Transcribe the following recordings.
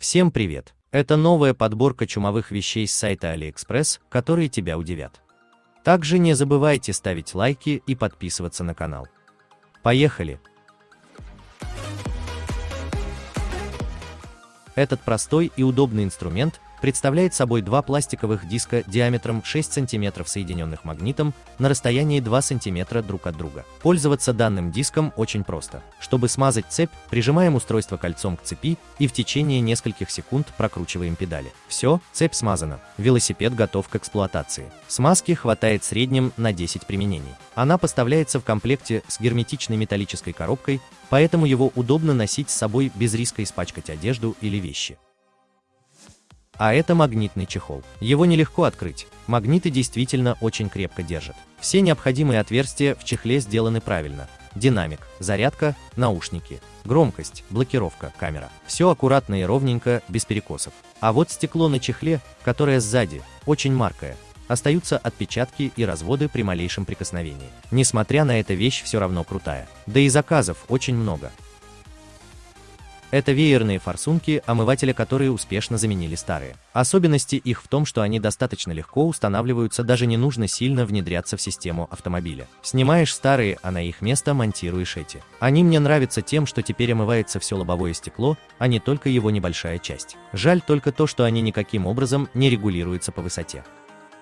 Всем привет! Это новая подборка чумовых вещей с сайта AliExpress, которые тебя удивят. Также не забывайте ставить лайки и подписываться на канал. Поехали! Этот простой и удобный инструмент представляет собой два пластиковых диска диаметром 6 см соединенных магнитом на расстоянии 2 см друг от друга. Пользоваться данным диском очень просто. Чтобы смазать цепь, прижимаем устройство кольцом к цепи и в течение нескольких секунд прокручиваем педали. Все, цепь смазана. Велосипед готов к эксплуатации. Смазки хватает в среднем на 10 применений. Она поставляется в комплекте с герметичной металлической коробкой, поэтому его удобно носить с собой без риска испачкать одежду или вещи. А это магнитный чехол. Его нелегко открыть. Магниты действительно очень крепко держат. Все необходимые отверстия в чехле сделаны правильно. Динамик, зарядка, наушники, громкость, блокировка, камера. Все аккуратно и ровненько, без перекосов. А вот стекло на чехле, которое сзади, очень маркое, остаются отпечатки и разводы при малейшем прикосновении. Несмотря на это вещь все равно крутая. Да и заказов очень много. Это веерные форсунки, омывателя которые успешно заменили старые. Особенности их в том, что они достаточно легко устанавливаются, даже не нужно сильно внедряться в систему автомобиля. Снимаешь старые, а на их место монтируешь эти. Они мне нравятся тем, что теперь омывается все лобовое стекло, а не только его небольшая часть. Жаль только то, что они никаким образом не регулируются по высоте.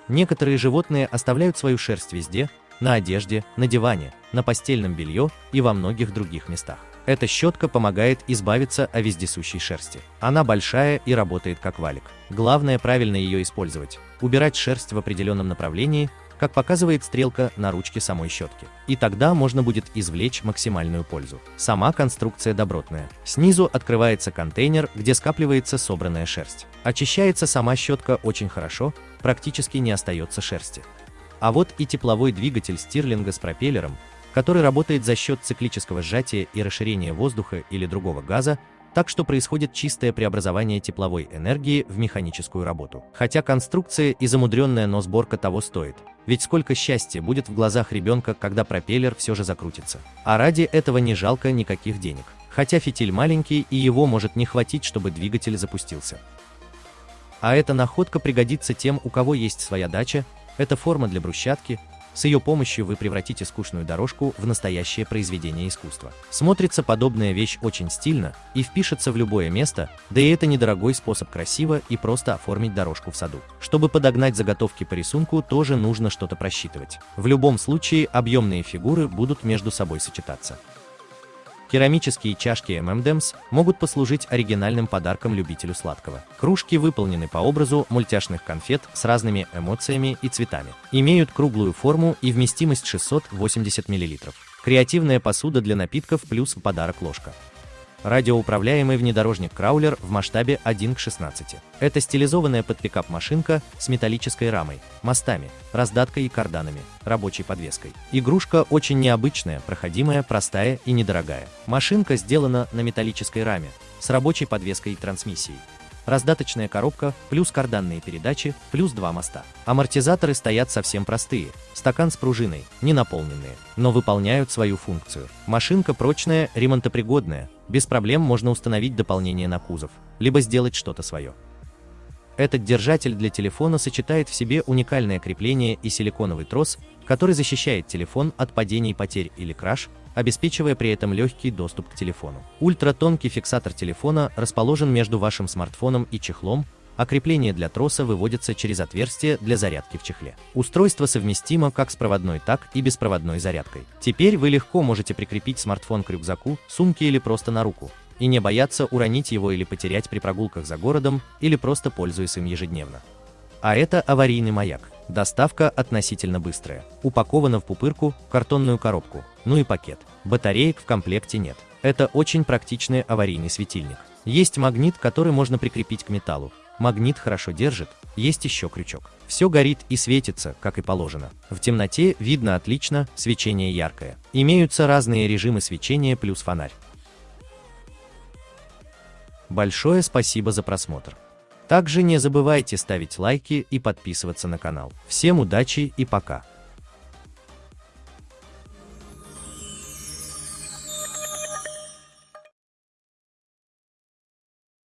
Некоторые животные оставляют свою шерсть везде, на одежде, на диване, на постельном белье и во многих других местах. Эта щетка помогает избавиться от вездесущей шерсти. Она большая и работает как валик. Главное правильно ее использовать. Убирать шерсть в определенном направлении, как показывает стрелка на ручке самой щетки. И тогда можно будет извлечь максимальную пользу. Сама конструкция добротная. Снизу открывается контейнер, где скапливается собранная шерсть. Очищается сама щетка очень хорошо, практически не остается шерсти. А вот и тепловой двигатель стирлинга с пропеллером, который работает за счет циклического сжатия и расширения воздуха или другого газа, так что происходит чистое преобразование тепловой энергии в механическую работу. Хотя конструкция и замудренная, но сборка того стоит. Ведь сколько счастья будет в глазах ребенка, когда пропеллер все же закрутится. А ради этого не жалко никаких денег. Хотя фитиль маленький и его может не хватить, чтобы двигатель запустился. А эта находка пригодится тем, у кого есть своя дача, это форма для брусчатки, с ее помощью вы превратите скучную дорожку в настоящее произведение искусства. Смотрится подобная вещь очень стильно и впишется в любое место, да и это недорогой способ красиво и просто оформить дорожку в саду. Чтобы подогнать заготовки по рисунку, тоже нужно что-то просчитывать. В любом случае, объемные фигуры будут между собой сочетаться. Керамические чашки M&M's могут послужить оригинальным подарком любителю сладкого. Кружки выполнены по образу мультяшных конфет с разными эмоциями и цветами. Имеют круглую форму и вместимость 680 мл. Креативная посуда для напитков плюс в подарок ложка радиоуправляемый внедорожник Краулер в масштабе 1 к 16. Это стилизованная под пикап машинка с металлической рамой, мостами, раздаткой и карданами, рабочей подвеской. Игрушка очень необычная, проходимая, простая и недорогая. Машинка сделана на металлической раме, с рабочей подвеской и трансмиссией раздаточная коробка, плюс карданные передачи, плюс два моста. Амортизаторы стоят совсем простые, стакан с пружиной, не наполненные, но выполняют свою функцию. Машинка прочная, ремонтопригодная, без проблем можно установить дополнение на кузов, либо сделать что-то свое. Этот держатель для телефона сочетает в себе уникальное крепление и силиконовый трос, который защищает телефон от падений, потерь или краш, обеспечивая при этом легкий доступ к телефону. Ультратонкий фиксатор телефона расположен между вашим смартфоном и чехлом, а крепление для троса выводится через отверстие для зарядки в чехле. Устройство совместимо как с проводной, так и беспроводной зарядкой. Теперь вы легко можете прикрепить смартфон к рюкзаку, сумке или просто на руку, и не бояться уронить его или потерять при прогулках за городом или просто пользуясь им ежедневно. А это аварийный маяк. Доставка относительно быстрая. Упакована в пупырку, картонную коробку, ну и пакет. Батареек в комплекте нет. Это очень практичный аварийный светильник. Есть магнит, который можно прикрепить к металлу. Магнит хорошо держит, есть еще крючок. Все горит и светится, как и положено. В темноте видно отлично, свечение яркое. Имеются разные режимы свечения плюс фонарь. Большое спасибо за просмотр. Также не забывайте ставить лайки и подписываться на канал. Всем удачи и пока!